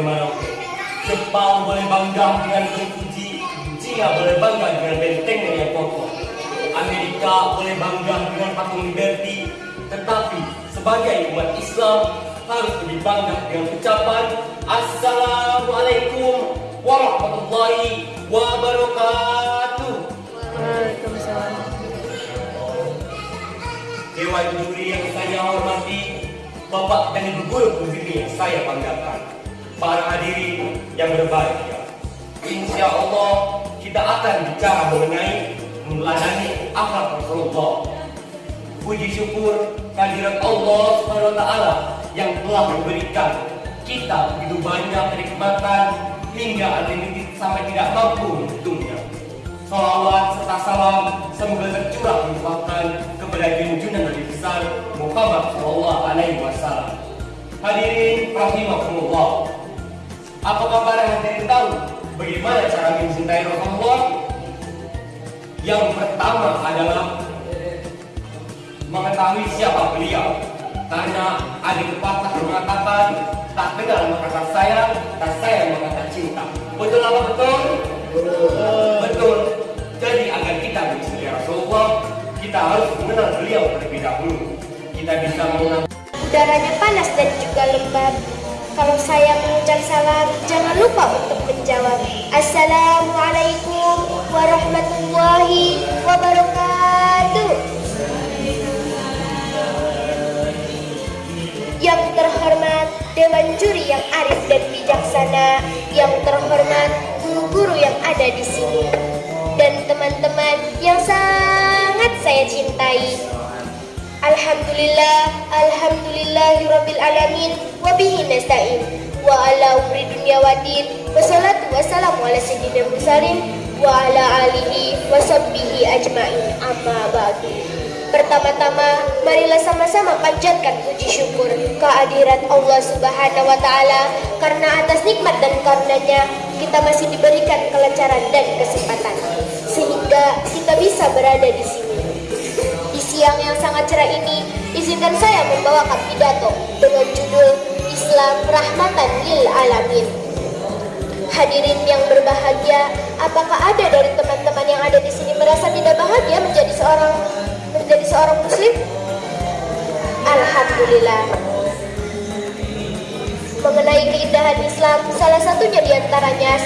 boleh Maroke. Jepang boleh bangga dengan Fuji, Cina boleh bangga dengan bentengnya yang kokoh. Amerika boleh bangga dengan patung Liberty, tetapi sebagai umat Islam harus lebih bangga dengan ucapan Assalamualaikum warahmatullahi wabarakatuh. Waalaikumsalam. Dewan juri yang saya hormati, Bapak dan Ibu guru yang saya banggakan, para hadirin yang berbahagia. Insya Allah kita akan bicara mengenai meladani akhlak Rasulullah. Puji syukur kehadirat Allah taala yang telah memberikan kita begitu banyak kenikmatan hingga unlimited sampai tidak mampu menghitungnya. Salawat serta salam semoga tercurah limpahkan kepada junjungan Nabi besar Muhammad Sallallahu Alaihi Wasallam. Hadirin rahimakumullah. Apakah para hadirin tahu bagaimana cara mencintai Rasulullah? Yang pertama adalah mengetahui siapa beliau. Karena ada pepatah yang mengatakan tak kenal maka tak sayang, tak sayang maka tak cinta. Betul apa betul? Betul. Jadi agar kita mencintai Rasulullah, kita harus mengenal beliau terlebih dahulu. Kita bisa mengenal Udaranya panas dan juga lembab. Kalau saya mengucap salam, jangan lupa untuk menjawab. Assalamualaikum warahmatullahi wabarakatuh. Yang terhormat Dewan Juri yang arif dan bijaksana, yang terhormat guru-guru yang ada di sini, dan teman-teman yang sangat saya cintai. Alhamdulillah, alhamdulillahirabbil alamin wa bihi nasta'in. Wa ala umri dunya waddin. Wassalatu wassalamu ala sayyidil mursalin wa ala alihi wa sahbihi ajmain. Amma ba'du. Pertama-tama, marilah sama-sama panjatkan puji syukur kehadirat Allah Subhanahu wa taala karena atas nikmat dan karunia kita masih diberikan kelancaran dan kesempatan sehingga kita bisa berada di sini. Di siang yang sangat cerah ini, izinkan saya membawakan pidato dengan judul Islam Rahmatan Lil Alamin. Hadirin yang berbahagia, apakah ada dari teman-teman yang ada di sini merasa tidak bahagia menjadi seorang menjadi seorang muslim? Alhamdulillah. Mengenai keindahan Islam, salah satunya di antaranya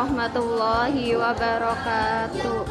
warahmatullahi wabarakatuh.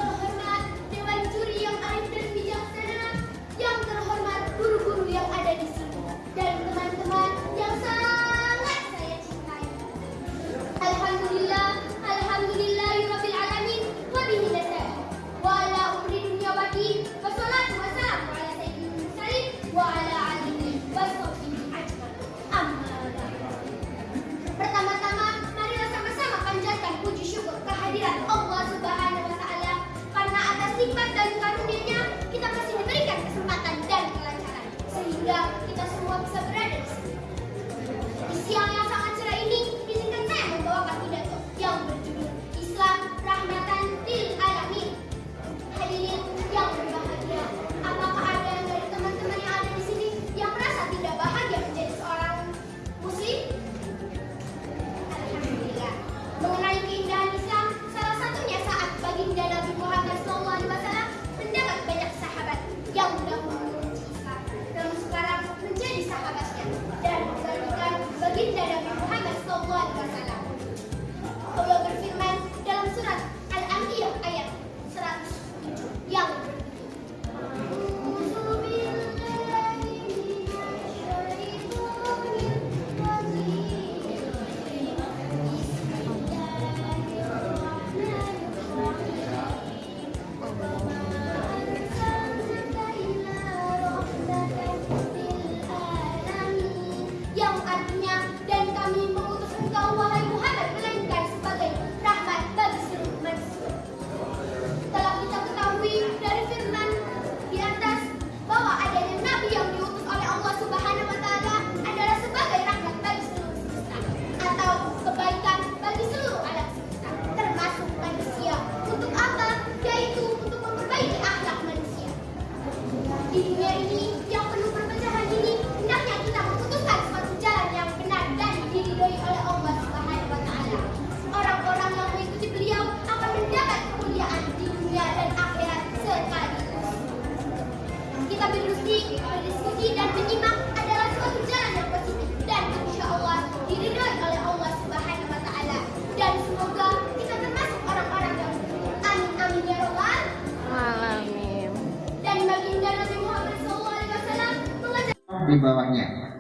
di bawahnya.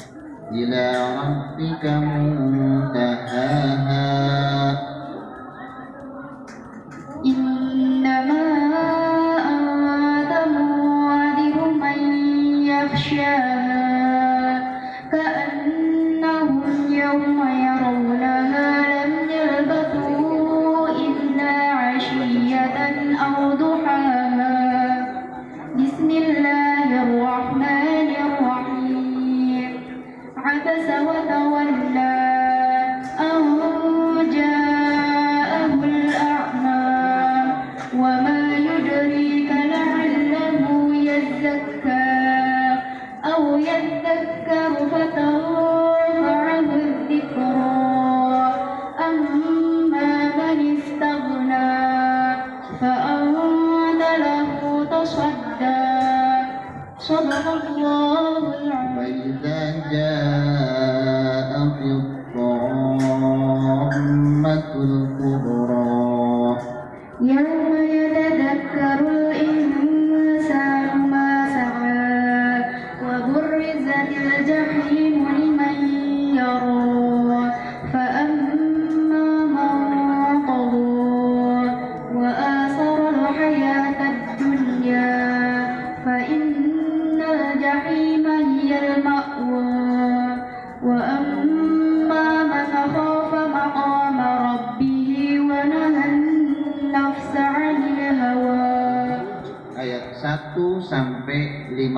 Ila rabbika muntahaha. क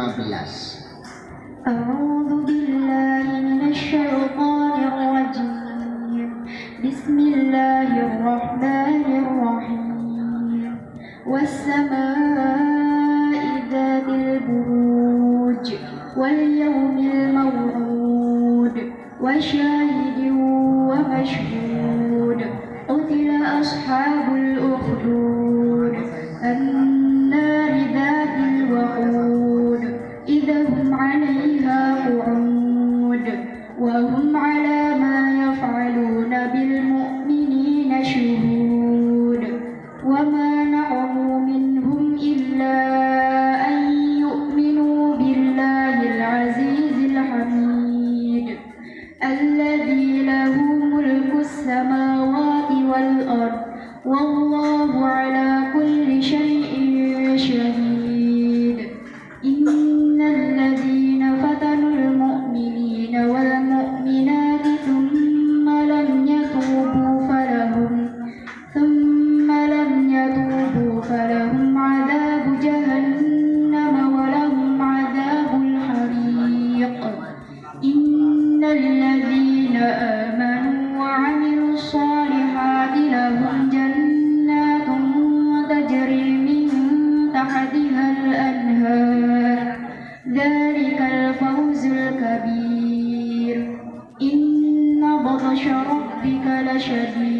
15 أعوذ بالله من الشيطان الرجيم. بسم الله الرحمن الرحيم. والسماء ذات البروج واليوم الموعود. وشاهد ومشهود الذي له ملك السماوات والأرض والله على كل شيء ربك لشديد.